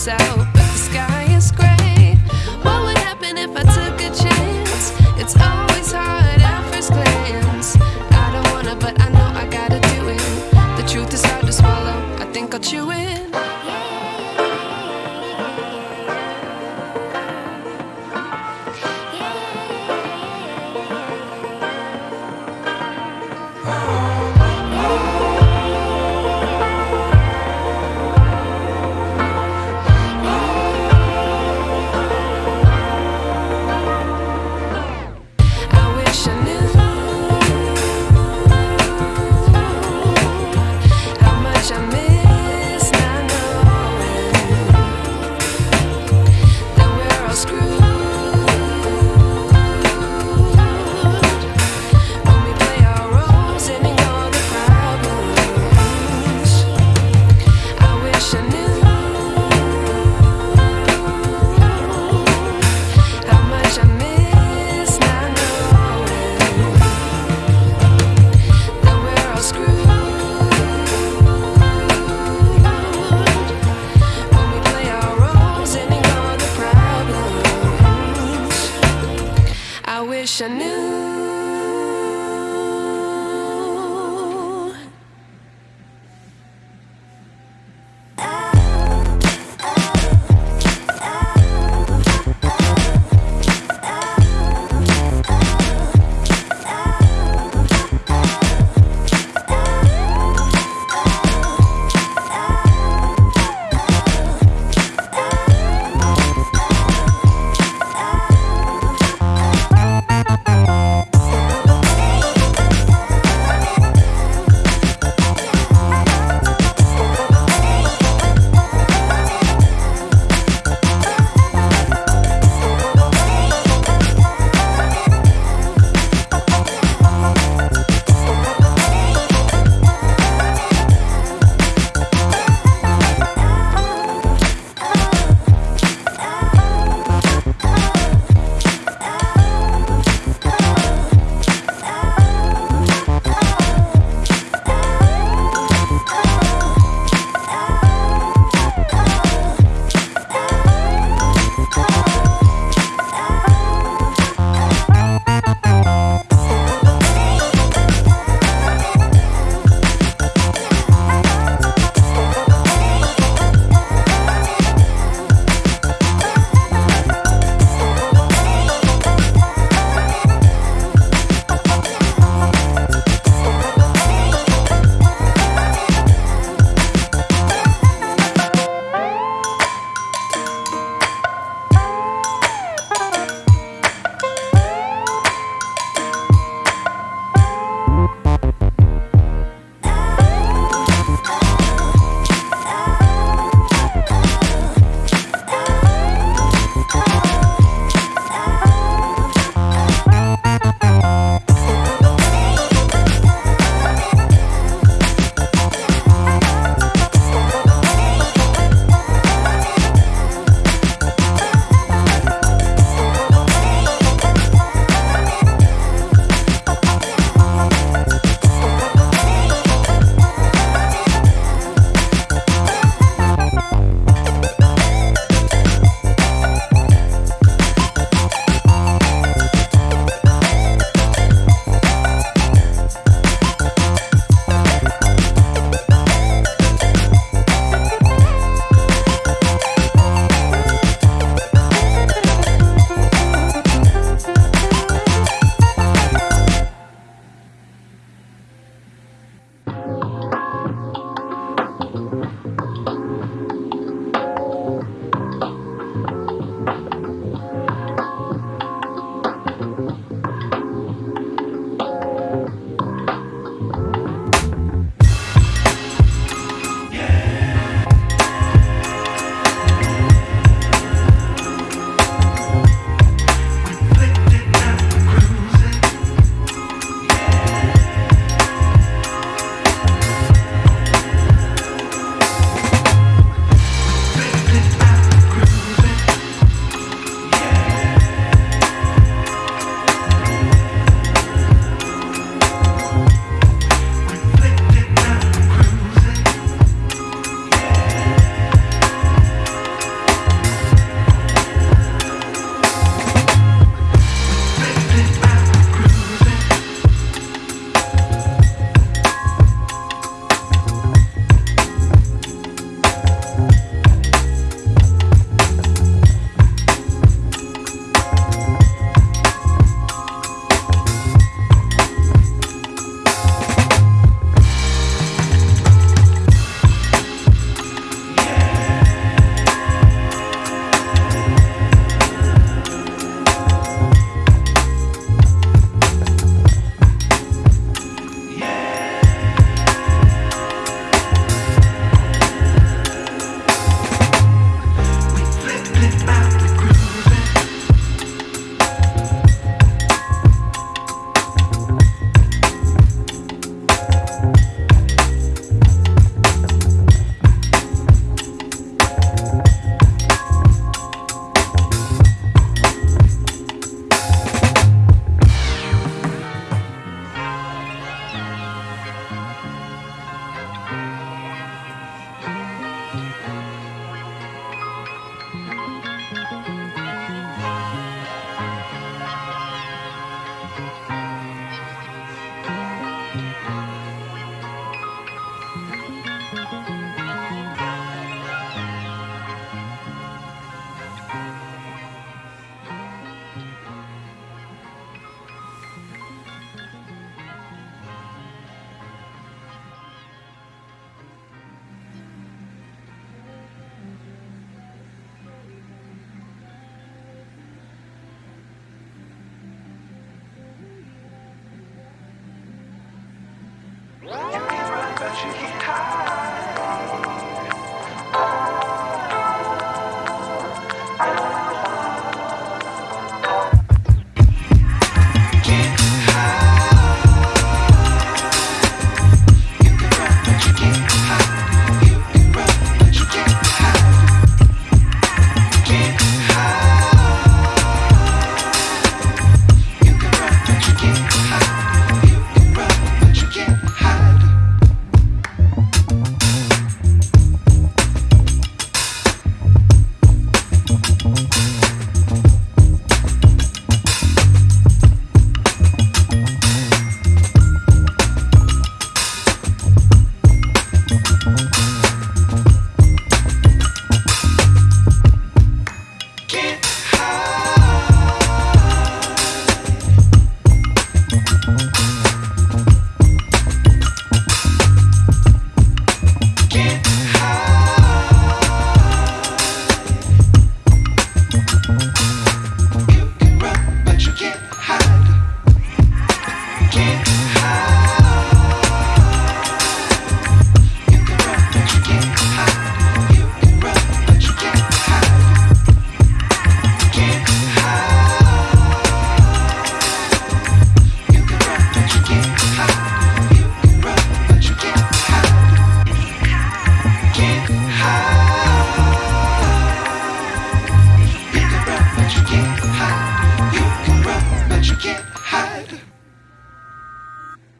Sun but